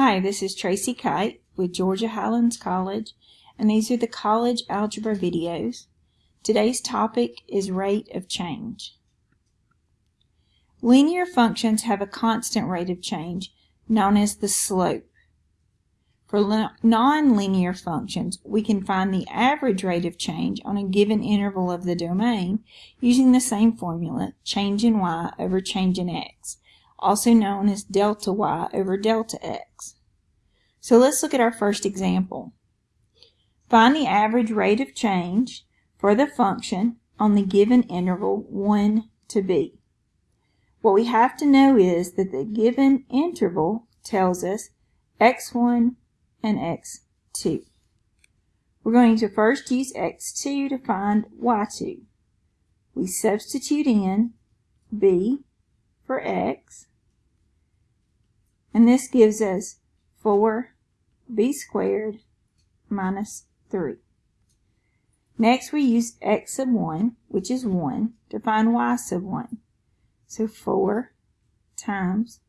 Hi, this is Tracy Kite with Georgia Highlands College, and these are the college algebra videos. Today's topic is rate of change. Linear functions have a constant rate of change known as the slope. For nonlinear functions, we can find the average rate of change on a given interval of the domain using the same formula, change in y over change in x, also known as delta y over delta x. So let's look at our first example. Find the average rate of change for the function on the given interval 1 to b. What we have to know is that the given interval tells us x1 and x2. We're going to first use x2 to find y2. We substitute in b for x, and this gives us 4b squared minus 3. Next we use x sub 1, which is 1, to find y sub 1. So 4 times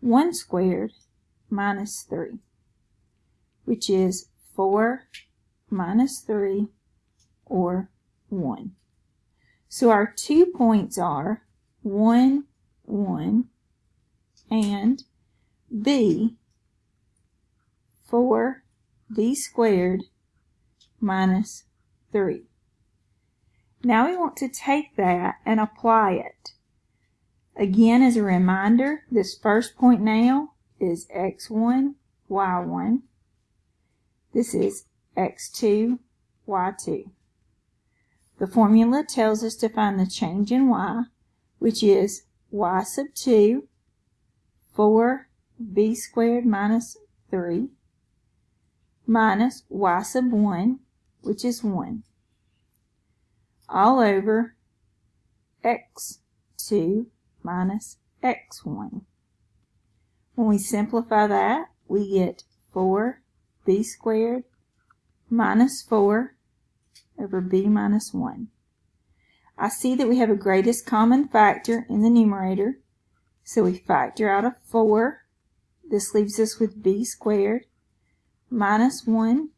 1 squared minus 3 which is 4 minus 3 or 1. So our two points are 1, 1 and b 4 b squared minus 3. Now we want to take that and apply it. Again, as a reminder, this first point now is x1, y1. This is x2, y2. The formula tells us to find the change in y, which is y sub 2, 4b squared minus 3, minus y sub 1, which is 1, all over x2 minus x1. When we simplify that, we get 4 b squared minus 4 over b minus 1. I see that we have a greatest common factor in the numerator, so we factor out a 4. This leaves us with b squared minus 1.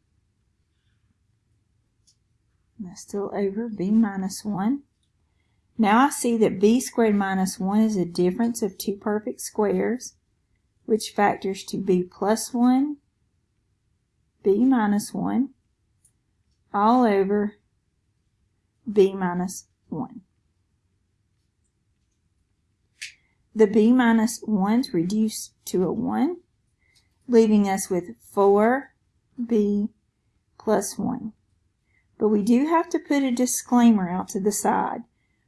That's still over b minus 1. Now I see that b squared minus 1 is a difference of two perfect squares, which factors to b plus 1 b minus 1 all over b minus 1. The b minus 1's reduce to a 1, leaving us with 4b plus 1. But we do have to put a disclaimer out to the side.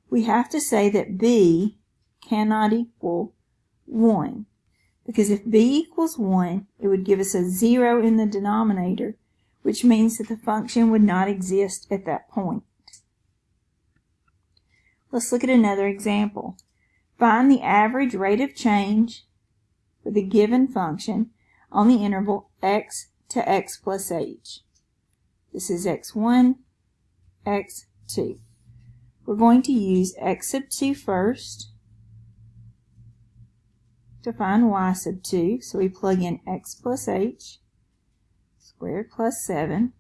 We have to say that b cannot equal 1 because if b equals 1, it would give us a 0 in the denominator, which means that the function would not exist at that point. Let's look at another example. Find the average rate of change for the given function on the interval x to x plus h. This is x1, x2. We're going to use x sub 2 first to find y sub 2. So we plug in x plus h squared plus 7.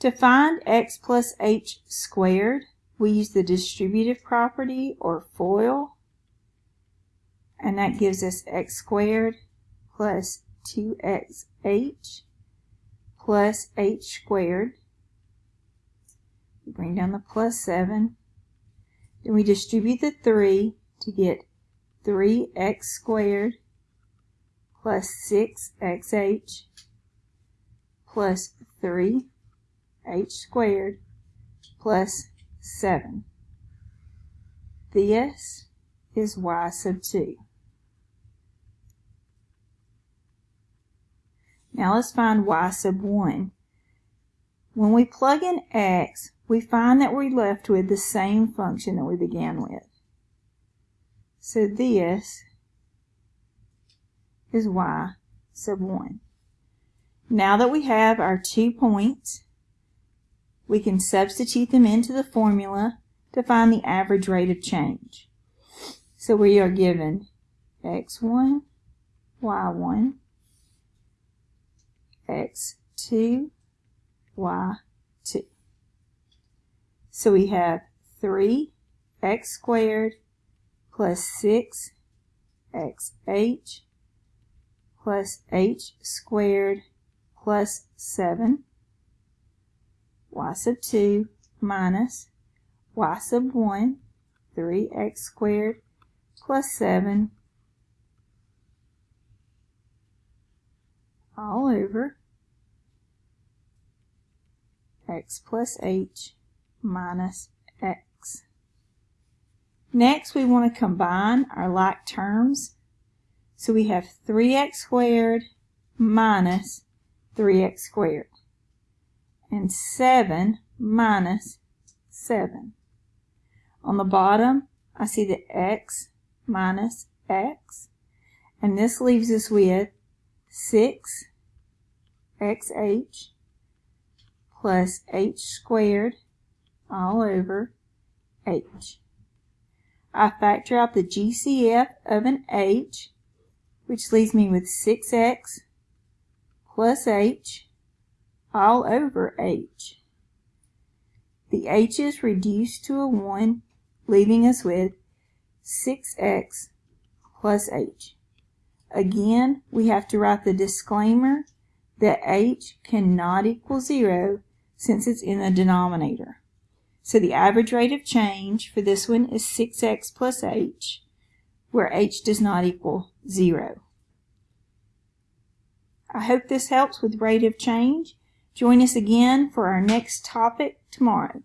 To find x plus h squared, we use the distributive property or FOIL. And that gives us x squared plus 2xh plus h squared. We bring down the plus 7. Then we distribute the 3 to get 3x squared plus 6xh plus 3h squared plus 7. This is y sub 2. Now let's find y sub 1. When we plug in x, we find that we're left with the same function that we began with. So this is y sub 1. Now that we have our two points, we can substitute them into the formula to find the average rate of change. So we are given x1, y1 x2, y2. So we have 3x squared plus 6xh plus h squared plus 7 y sub 2 minus y sub 1 3x squared plus 7 all over x plus h minus x. Next, we want to combine our like terms. So we have 3x squared minus 3x squared. And 7 minus 7. On the bottom, I see the x minus x. And this leaves us with 6 xh plus h squared all over h. I factor out the GCF of an h, which leaves me with 6x plus h all over h. The h is reduced to a 1, leaving us with 6x plus h. Again, we have to write the disclaimer that h cannot equal 0 since it's in the denominator. So the average rate of change for this one is 6x plus h, where h does not equal 0. I hope this helps with rate of change. Join us again for our next topic tomorrow.